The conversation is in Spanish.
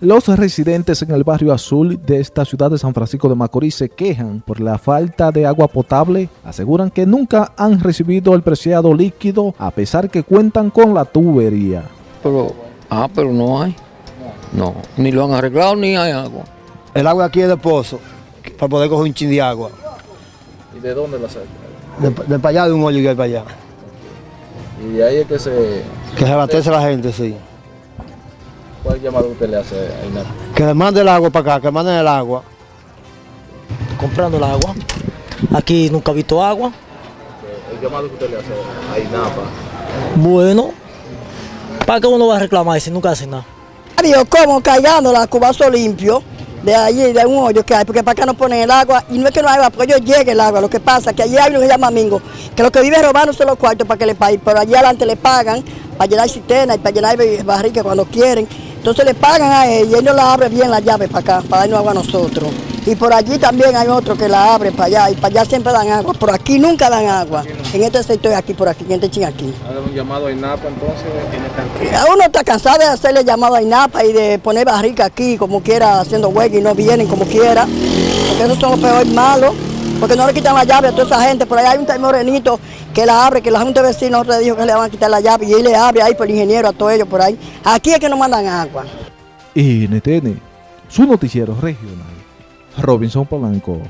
Los residentes en el barrio azul de esta ciudad de San Francisco de Macorís se quejan por la falta de agua potable. Aseguran que nunca han recibido el preciado líquido a pesar que cuentan con la tubería. Pero, ah, pero no hay. No, ni lo han arreglado ni hay agua. El agua aquí es de pozo, para poder coger un chin de agua. ¿Y de dónde la sacan? De, de para allá, de un hoyo que hay para allá. Y de ahí es que se... Que se abastece la gente, sí. ¿Cuál llamado usted le hace a INAP? Que le mande el agua para acá, que manden el agua. comprando el agua. Aquí nunca he visto agua. El llamado que usted le hace a INAPA. Bueno, ¿para qué uno va a reclamar si nunca hace nada? Dios, como callando la cubazo limpio de allí, de un hoyo que hay, porque para acá no ponen el agua, y no es que no hay agua, porque ellos llega el agua, lo que pasa es que allí hay uno que se llama Mingo, que lo que vive robando son los cuartos para que le paguen, pero allí adelante le pagan para llenar cisterna y para llenar barrica cuando quieren, entonces le pagan a ellos y ellos la abren bien la llave para acá, para darnos agua a nosotros. Y por allí también hay otro que la abre para allá, y para allá siempre dan agua, por aquí nunca dan agua, en este sector aquí, por aquí, en este chin aquí. ¿Hagan un llamado a INAPA entonces? A uno está cansado de hacerle llamado a INAPA y de poner barrica aquí como quiera, haciendo huelga y no vienen como quiera, porque esos son los peores malos, porque no le quitan la llave a toda esa gente. Por ahí hay un morenito que la abre, que la Junta de Vecinos le dijo que le van a quitar la llave y él le abre ahí por el ingeniero a todos ellos por ahí. Aquí es que no mandan agua. NTN, su noticiero regional. Robinson Polanco.